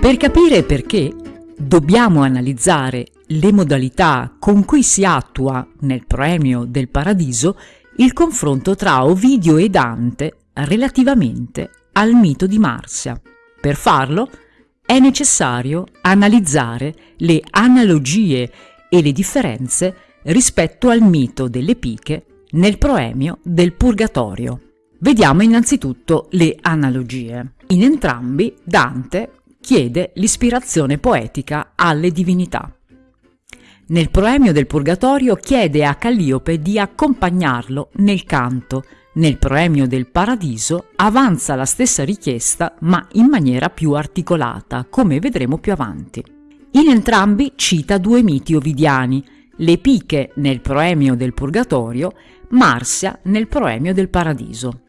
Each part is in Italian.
Per capire perché, dobbiamo analizzare le modalità con cui si attua nel Proemio del Paradiso il confronto tra Ovidio e Dante relativamente al mito di Marsia. Per farlo è necessario analizzare le analogie e le differenze rispetto al mito delle piche nel proemio del Purgatorio. Vediamo innanzitutto le analogie. In entrambi Dante chiede l'ispirazione poetica alle divinità. Nel proemio del Purgatorio chiede a Calliope di accompagnarlo nel canto, nel proemio del Paradiso avanza la stessa richiesta ma in maniera più articolata, come vedremo più avanti. In entrambi cita due miti ovidiani, le Piche nel proemio del Purgatorio, Marsia nel proemio del Paradiso.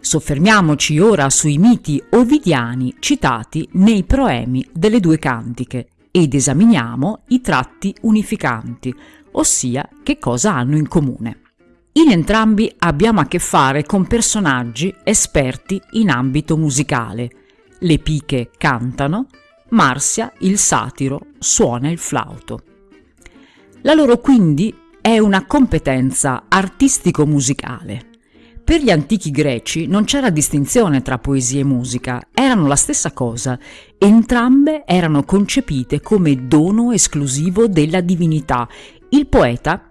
Soffermiamoci ora sui miti ovidiani citati nei proemi delle due cantiche ed esaminiamo i tratti unificanti, ossia che cosa hanno in comune. In entrambi abbiamo a che fare con personaggi esperti in ambito musicale. Le piche cantano, Marsia, il satiro, suona il flauto. La loro quindi è una competenza artistico-musicale. Per gli antichi greci non c'era distinzione tra poesia e musica, erano la stessa cosa, entrambe erano concepite come dono esclusivo della divinità. Il poeta,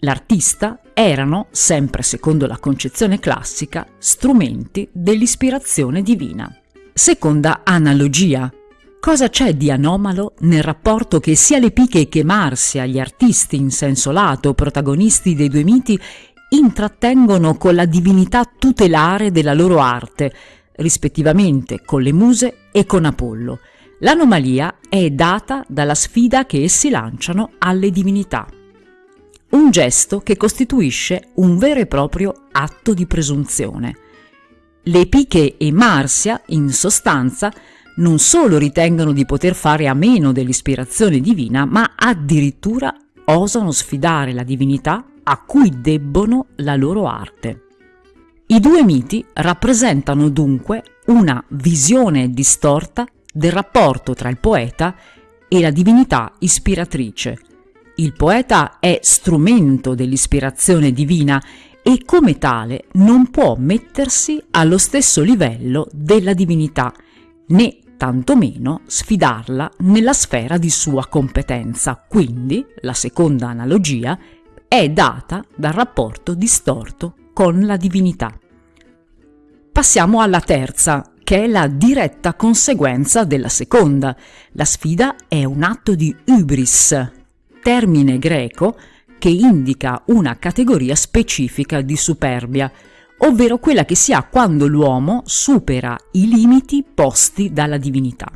l'artista, erano, sempre secondo la concezione classica, strumenti dell'ispirazione divina. Seconda analogia. Cosa c'è di anomalo nel rapporto che sia le Piche che Marsia, gli artisti in senso lato, protagonisti dei due miti, intrattengono con la divinità tutelare della loro arte, rispettivamente con le muse e con Apollo. L'anomalia è data dalla sfida che essi lanciano alle divinità. Un gesto che costituisce un vero e proprio atto di presunzione. Le Epiche e Marsia, in sostanza, non solo ritengono di poter fare a meno dell'ispirazione divina, ma addirittura osano sfidare la divinità a cui debbono la loro arte. I due miti rappresentano dunque una visione distorta del rapporto tra il poeta e la divinità ispiratrice. Il poeta è strumento dell'ispirazione divina e come tale non può mettersi allo stesso livello della divinità, né tantomeno sfidarla nella sfera di sua competenza. Quindi, la seconda analogia è data dal rapporto distorto con la divinità. Passiamo alla terza, che è la diretta conseguenza della seconda. La sfida è un atto di hybris, termine greco che indica una categoria specifica di superbia, ovvero quella che si ha quando l'uomo supera i limiti posti dalla divinità.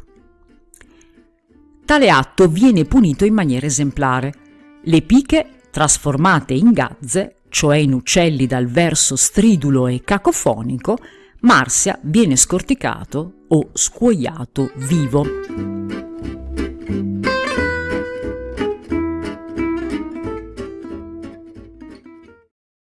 Tale atto viene punito in maniera esemplare. Le piche trasformate in gazze, cioè in uccelli dal verso stridulo e cacofonico, Marsia viene scorticato o scuoiato vivo.